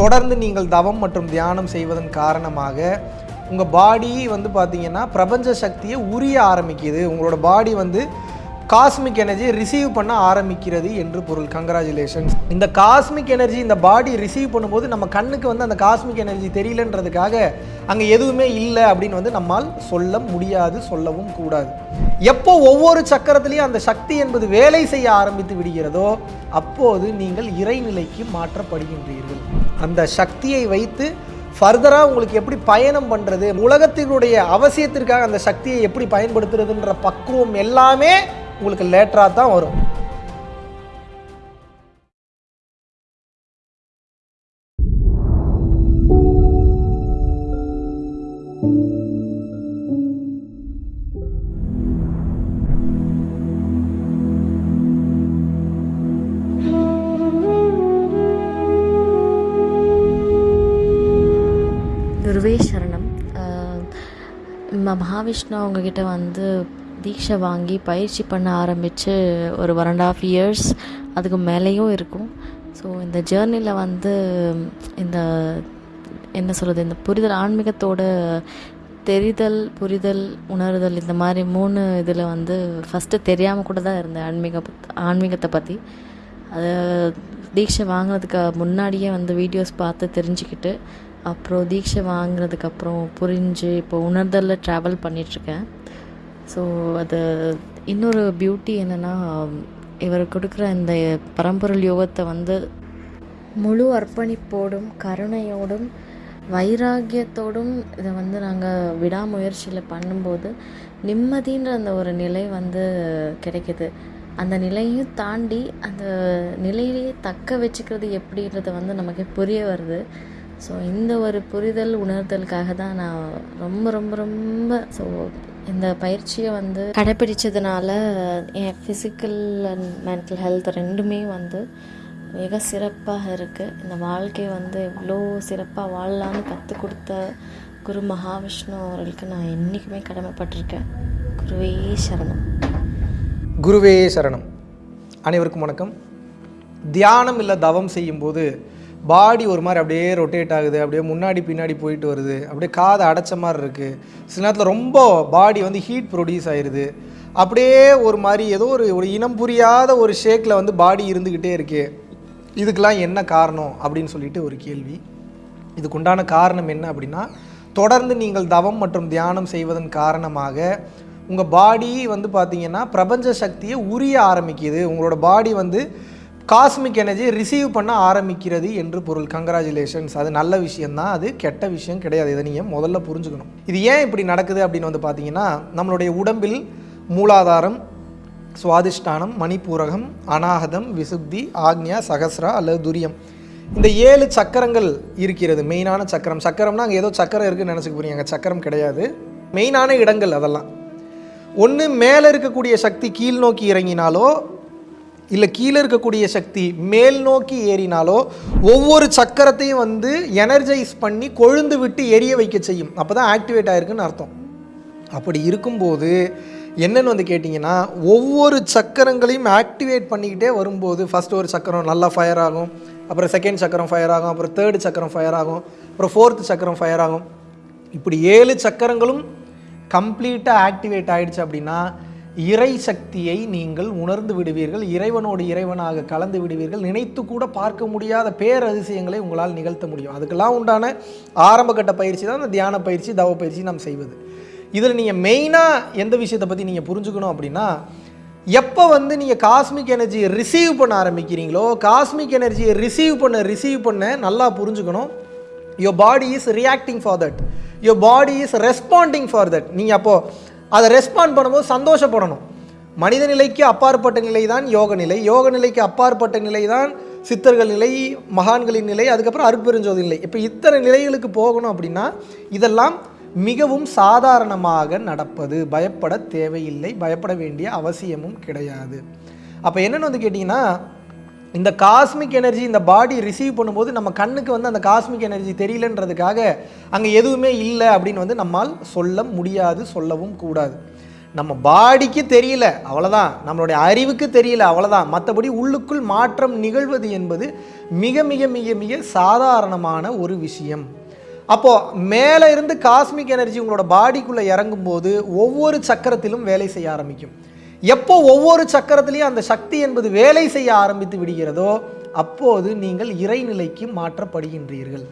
தொடர்ந்து நீங்கள் தவம் மற்றும் தியானம் செய்வதன் காரணமாக உங்கள் பாடி வந்து பார்த்திங்கன்னா பிரபஞ்ச சக்தியை உரிய ஆரம்பிக்குது. உங்களோட பாடி வந்து காஸ்மிக் எனர்ஜி ரிசீவ் பண்ண ஆரம்பிக்கிறது என்று பொருள். கங்க்ராச்சுலேஷன்ஸ் இந்த காஸ்மிக் எனர்ஜி இந்த பாடி ரிசீவ் பண்ணும்போது நம்ம கண்ணுக்கு வந்து அந்த காஸ்மிக் எனர்ஜி தெரியலன்றதுக்காக அங்கே எதுவுமே இல்லை அப்படின்னு வந்து நம்மால் சொல்ல முடியாது சொல்லவும் கூடாது. எப்போ ஒவ்வொரு சக்கரத்திலையும் அந்த சக்தி என்பது வேலை செய்ய ஆரம்பித்து விடுகிறதோ அப்போது நீங்கள் இறைநிலைக்கு மாற்றப்படுகின்றீர்கள். அந்த சக்தியை வைத்து ஃபர்தராக உங்களுக்கு எப்படி பயணம் பண்ணுறது உலகத்தினுடைய அவசியத்திற்காக அந்த சக்தியை எப்படி பயன்படுத்துறதுன்ற பக்குவம் எல்லாமே உங்களுக்கு லேட்டராக தான் வரும். குருவே சரணம். மகாவிஷ்ணு அவங்கக்கிட்ட வந்து தீட்சை வாங்கி பயிற்சி பண்ண ஆரம்பித்து ஒரு ஒன் அண்ட் ஆஃப் இயர்ஸ் அதுக்கு மேலேயும் இருக்கும். ஸோ இந்த ஜேர்னியில் வந்து இந்த என்ன சொல்கிறது இந்த புரிதல் ஆன்மீகத்தோட தெரிதல் புரிதல் உணர்தல் இந்த மாதிரி மூணு இதில் வந்து ஃபஸ்ட்டு தெரியாமல் கூட தான் இருந்தேன் ஆன்மீக ஆன்மீகத்தை பற்றி அதை தீட்சை வாங்கினதுக்கு முன்னாடியே வந்து வீடியோஸ் பார்த்து தெரிஞ்சுக்கிட்டு அப்புறம் தீட்சை வாங்கினதுக்கப்புறம் புரிஞ்சு இப்போ உணர்தலில் ட்ராவல் பண்ணிகிட்ருக்கேன் ஸோ அது இன்னொரு பியூட்டி என்னென்னா இவர் கொடுக்குற இந்த பரம்பொருள் யோகத்தை வந்து முழு அர்ப்பணிப்போடும் கருணையோடும் வைராகியத்தோடும் இதை வந்து நாங்கள் விடாமுயற்சியில் பண்ணும்போது நிம்மதின்ற அந்த ஒரு நிலை வந்து கிடைக்குது. அந்த நிலையும் தாண்டி அந்த நிலையிலேயே தக்க வச்சுக்கிறது எப்படின்றத வந்து நமக்கு புரிய வருது. ஸோ இந்த ஒரு புரிதல் உணர்தலுக்காக தான் நான் ரொம்ப ரொம்ப ரொம்ப ஸோ இந்த பயிற்சியை வந்து கடைப்பிடிச்சதுனால என் ஃபிசிக்கல் அண்ட் மென்டல் ஹெல்த் ரெண்டுமே வந்து மிக சிறப்பாக இருக்குது இந்த வாழ்க்கையை வந்து எவ்வளோ சிறப்பாக வாழலான்னு கற்றுக் கொடுத்த குரு மகாவிஷ்ணு அவர்களுக்கு நான் என்றைக்குமே கடமைப்பட்டிருக்கேன். குருவே சரணம். குருவே சரணம். அனைவருக்கும் வணக்கம். தியானம் இல்லை தவம் செய்யும்போது பாடி ஒரு மாதிரி அப்படியே ரொட்டேட் ஆகுது அப்படியே முன்னாடி பின்னாடி போயிட்டு வருது. அப்படியே காதை அடைச்ச மாதிரி இருக்குது சில நேரத்தில் ரொம்ப பாடி வந்து ஹீட் ப்ரொடியூஸ் ஆயிடுது அப்படியே ஒரு மாதிரி ஏதோ ஒரு ஒரு இனம் புரியாத ஒரு ஷேக்கில் வந்து பாடி இருந்துக்கிட்டே இருக்கே. இதுக்கெல்லாம் என்ன காரணம் அப்படின்னு சொல்லிட்டு ஒரு கேள்வி. இதுக்குண்டான காரணம் என்ன அப்படின்னா தொடர்ந்து நீங்கள் தவம் மற்றும் தியானம் செய்வதன் காரணமாக உங்கள் பாடி வந்து பார்த்திங்கன்னா பிரபஞ்ச சக்தியை உரிய ஆரம்பிக்குது. உங்களோட பாடி வந்து காஸ்மிக் எனர்ஜி ரிசீவ் பண்ண ஆரம்பிக்கிறது என்று பொருள். கங்க்ராச்சுலேஷன்ஸ் அது நல்ல விஷயம்தான். அது கெட்ட விஷயம் கிடையாது. இதை நீங்கள் முதல்ல புரிஞ்சுக்கணும். இது ஏன் இப்படி நடக்குது அப்படின்னு வந்து பார்த்தீங்கன்னா நம்மளுடைய உடம்பில் மூலாதாரம் சுவாதிஷ்டானம் மணிப்பூரகம் அநாகதம் விசுப்தி ஆக்ஞா சகசரா அல்லது துரியம். இந்த ஏழு சக்கரங்கள் இருக்கிறது. மெயினான சக்கரம். சக்கரம்னா அங்கே ஏதோ சக்கரம் இருக்குன்னு நினச்சிக்க போறீங்க. அங்கே சக்கரம் கிடையாது. மெயினான இடங்கள் அதெல்லாம். ஒன்று மேலே இருக்கக்கூடிய சக்தி கீழ் நோக்கி இறங்கினாலோ இல்லை கீழே இருக்கக்கூடிய சக்தி மேல் நோக்கி ஏறினாலோ ஒவ்வொரு சக்கரத்தையும் வந்து எனர்ஜைஸ் பண்ணி கொழுந்து விட்டு எரிய வைக்க செய்யும். அப்போ தான் ஆக்டிவேட் ஆயிருக்குன்னு அர்த்தம். அப்படி இருக்கும்போது என்னென்னு வந்து கேட்டிங்கன்னா ஒவ்வொரு சக்கரங்களையும் ஆக்டிவேட் பண்ணிக்கிட்டே வரும்போது ஃபஸ்ட் ஒரு சக்கரம் நல்லா ஃபயர் ஆகும் அப்புறம் செகண்ட் சக்கரம் ஃபயர் ஆகும் அப்புறம் தேர்டு சக்கரம் ஃபயர் ஆகும் அப்புறம் ஃபோர்த்து சக்கரம் ஃபயர் ஆகும். இப்படி ஏழு சக்கரங்களும் கம்ப்ளீட்டாக ஆக்டிவேட் ஆகிடுச்சு அப்படின்னா இறை சக்தியை நீங்கள் உணர்ந்து விடுவீர்கள் இறைவனோடு இறைவனாக கலந்து விடுவீர்கள். நினைத்து கூட பார்க்க முடியாத பேரதிசயங்களை உங்களால் நிகழ்த்த முடியும். அதுக்கெல்லாம் உண்டான ஆரம்பகட்ட பயிற்சி தான் இந்த தியான பயிற்சி தவ பயிற்சி நாம் செய்வது. இதில் நீங்கள் மெயினாக எந்த விஷயத்தை பற்றி நீங்கள் புரிஞ்சுக்கணும் அப்படின்னா எப்போ வந்து நீங்கள் காஸ்மிக் எனர்ஜியை ரிசீவ் பண்ண ஆரம்பிக்கிறீங்களோ காஸ்மிக் எனர்ஜியை ரிசீவ் பண்ண ரிசீவ் பண்ண நல்லா புரிஞ்சுக்கணும். Your body is reacting for that your body is responding for that நீங்கள் அப்போது அதை ரெஸ்பாண்ட் பண்ணும்போது சந்தோஷப்படணும். மனித நிலைக்கு அப்பாற்பட்ட நிலை தான் யோக நிலை. யோக நிலைக்கு அப்பாற்பட்ட நிலை தான் சித்தர்கள் நிலை மகான்களின் நிலை அதுக்கப்புறம் அருட்பெருஞ்சோதி நிலை. இப்போ இத்தனை நிலைகளுக்கு போகணும் அப்படின்னா இதெல்லாம் மிகவும் சாதாரணமாக நடப்பது. பயப்பட தேவையில்லை. பயப்பட வேண்டிய அவசியமும் கிடையாது. அப்போ என்னென்னு வந்து கேட்டிங்கன்னா இந்த காஸ்மிக் எனர்ஜி இந்த பாடி ரிசீவ் பண்ணும்போது நம்ம கண்ணுக்கு வந்து அந்த காஸ்மிக் எனர்ஜி தெரியலன்றதுக்காக அங்கே எதுவுமே இல்லை அப்படின்னு வந்து நம்மால் சொல்ல முடியாது சொல்லவும் கூடாது. நம்ம பாடிக்கு தெரியல அவ்வளோதான் நம்மளுடைய அறிவுக்கு தெரியல அவ்வளோதான் மற்றபடி உள்ளுக்குள் மாற்றம் நிகழ்வது என்பது மிக மிக மிக மிக சாதாரணமான ஒரு விஷயம். அப்போது மேலே இருந்து காஸ்மிக் எனர்ஜி உங்களோட பாடிக்குள்ளே இறங்கும்போது ஒவ்வொரு சக்கரத்திலும் வேலை செய்ய ஆரம்பிக்கும். எப்போ ஒவ்வொரு சக்கரத்திலையும் அந்த சக்தி என்பது வேலை செய்ய ஆரம்பித்து விடுகிறதோ அப்போது நீங்கள் இறைநிலைக்கு மாற்றப்படுகின்றீர்கள்.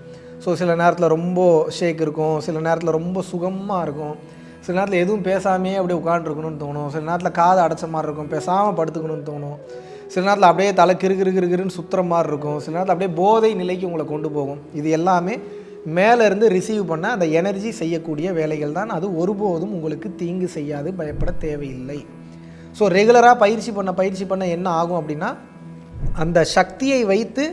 ஸோ சில நேரத்தில் ரொம்ப ஷேக் இருக்கும் சில நேரத்தில் ரொம்ப சுகமாக இருக்கும். சில நேரத்தில் எதுவும் பேசாமையே அப்படியே உட்காந்துருக்கணும்னு தோணும். சில நேரத்தில் காது அடைச்ச மாதிரி இருக்கும் பேசாமல் படுத்துக்கணும்னு தோணும். சில நேரத்தில் அப்படியே தலை கிறு கிறு கிறு சுற்றுற மாதிரி இருக்கும். சில நேரத்தில் அப்படியே போதை நிலைக்கு உங்களை கொண்டு போகும். இது எல்லாமே மேலேருந்து ரிசீவ் பண்ண அந்த எனர்ஜி செய்யக்கூடிய வேலைகள் தான். அது ஒருபோதும் உங்களுக்கு தீங்கு செய்யாது பயப்பட தேவையில்லை. ஸோ ரெகுலராக பயிற்சி பண்ண பயிற்சி பண்ண என்ன ஆகும் அப்படின்னா அந்த சக்தியை வைத்து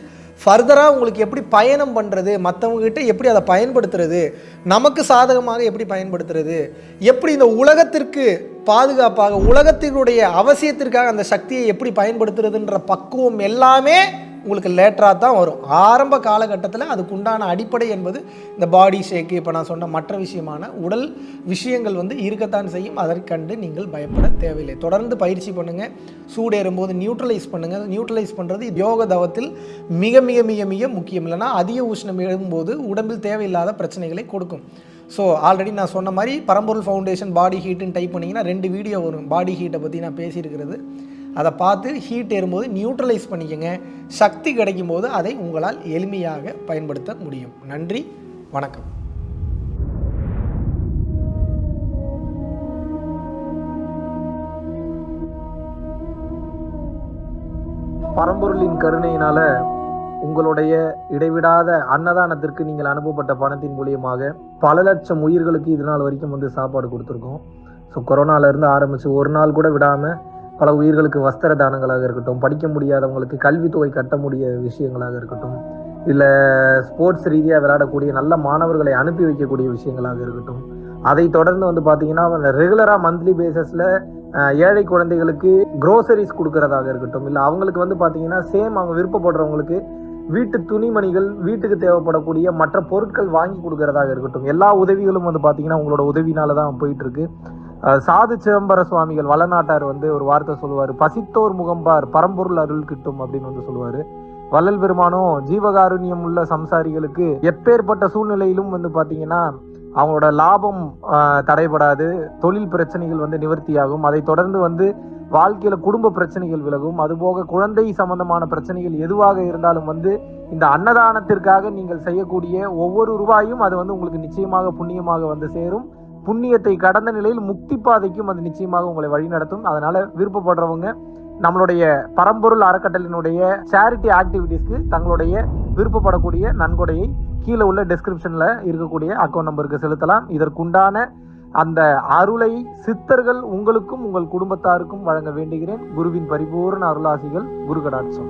ஃபர்தராக உங்களுக்கு எப்படி பயணம் பண்ணுறது மற்றவங்ககிட்ட எப்படி அதை பயன்படுத்துறது நமக்கு சாதகமாக எப்படி பயன்படுத்துறது எப்படி இந்த உலகத்திற்கு பாதுகாப்பாக உலகத்தினுடைய அவசியத்திற்காக அந்த சக்தியை எப்படி பயன்படுத்துறதுன்ற பக்குவம் எல்லாமே உங்களுக்கு லேட்டராக தான் வரும். ஆரம்ப காலகட்டத்தில் அதுக்குண்டான அடிப்படை என்பது இந்த பாடி ஷேக்கு இப்போ நான் சொன்ன மற்ற விஷயமான உடல் விஷயங்கள் வந்து இருக்கத்தான் செய்யும். அதற்கண்டு நீங்கள் பயப்பட தேவையில்லை. தொடர்ந்து பயிற்சி பண்ணுங்கள் சூடேறும்போது நியூட்ரலைஸ் பண்ணுங்கள் நியூட்ரலைஸ் பண்ணுறது யோக தவத்தில் மிக மிக மிக மிக முக்கியம். இல்லைன்னா அதிக உஷ்ணம் எழும்போது உடம்பில் தேவையில்லாத பிரச்சனைகளை கொடுக்கும். ஸோ ஆல்ரெடி நான் சொன்ன மாதிரி பரம்பொருள் ஃபவுண்டேஷன் பாடி ஹீட்டுன்னு டைப் பண்ணிங்கன்னா ரெண்டு வீடியோ வரும். பாடி ஹீட்டை பற்றி நான் பேசியிருக்கிறது. அதை பார்த்து ஹீட் ஏறும்போது நியூட்ரலைஸ் பண்ணிக்கோங்க. சக்தி கிடைக்கும் போது அதை உங்களால் எளிமையாக பயன்படுத்த முடியும். நன்றி வணக்கம். பரம்பொருளின் கருணையினால உங்களுடைய இடைவிடாத அன்னதானத்திற்கு நீங்கள் அனுப்பப்பட்ட பணத்தின் மூலியமாக பல லட்சம் உயிர்களுக்கு இது நாள் வரைக்கும் வந்து சாப்பாடு கொடுத்துருக்கோம். ஸோ கொரோனால ஆரம்பித்து ஒரு நாள் கூட விடாமல் பல உயிர்களுக்கு வஸ்திர தானங்களாக இருக்கட்டும் படிக்க முடியாதவங்களுக்கு கல்வித்தொகை கட்ட முடிய விஷயங்களாக இருக்கட்டும் இல்லை ஸ்போர்ட்ஸ் ரீதியாக விளையாடக்கூடிய நல்ல மாணவர்களை அனுப்பி வைக்கக்கூடிய விஷயங்களாக இருக்கட்டும். அதை தொடர்ந்து வந்து பார்த்தீங்கன்னா ரெகுலராக மந்த்லி பேசஸில் ஏழை குழந்தைகளுக்கு குரோசரிஸ் கொடுக்கறதாக இருக்கட்டும் இல்லை அவங்களுக்கு வந்து பார்த்தீங்கன்னா சேம் அவங்க விருப்பப்படுறவங்களுக்கு வீட்டு துணிமணிகள் வீட்டுக்கு தேவைப்படக்கூடிய மற்ற பொருட்கள் வாங்கி கொடுக்கறதாக இருக்கட்டும். எல்லா உதவிகளும் வந்து பார்த்தீங்கன்னா உங்களோட உதவினால தான் போயிட்டு இருக்கு. சாது சிதம்பர சுவாமிகள் வளநாட்டார் வந்து ஒரு வார்த்தை சொல்லுவார். பசித்தோர் முகம்பார் பரம்பொருள் அருள் கிட்டும் அப்படின்னு வந்து சொல்லுவார். வள்ளல் பெருமானும் ஜீவகாருண்யம் உள்ள சம்சாரிகளுக்கு எப்பேற்பட்ட சூழ்நிலையிலும் வந்து பார்த்தீங்கன்னா அவங்களோட லாபம் தடைபடாது தொழில் பிரச்சனைகள் வந்து நிவர்த்தியாகும். அதை தொடர்ந்து வந்து வாழ்க்கையில குடும்ப பிரச்சனைகள் விலகும். அதுபோக குழந்தை சம்பந்தமான பிரச்சனைகள் எதுவாக இருந்தாலும் வந்து இந்த அன்னதானத்திற்காக நீங்கள் செய்யக்கூடிய ஒவ்வொரு ரூபாயும் அது வந்து உங்களுக்கு நிச்சயமாக புண்ணியமாக வந்து சேரும். புண்ணியத்தை கடந்த நிலையில் முக்தி பாதைக்கும் அது நிச்சயமாக உங்களை வழிநடத்தும் அதனால விருப்பப்படுறவங்க நம்மளுடைய பரம்பொருள் அறக்கட்டளினுடைய சேரிட்டி ஆக்டிவிட்டீஸ்க்கு தங்களுடைய விருப்பப்படக்கூடிய நன்கொடையை கீழே உள்ள டிஸ்கிரிப்ஷனில் இருக்கக்கூடிய அக்கௌண்ட் நம்பருக்கு செலுத்தலாம். இதற்குண்டான அந்த அருளை சித்தர்கள் உங்களுக்கும் உங்கள் குடும்பத்தாருக்கும் வழங்க வேண்டுகிறேன். குருவின் பரிபூர்ண அருளாசிகள் குரு கடாட்சம்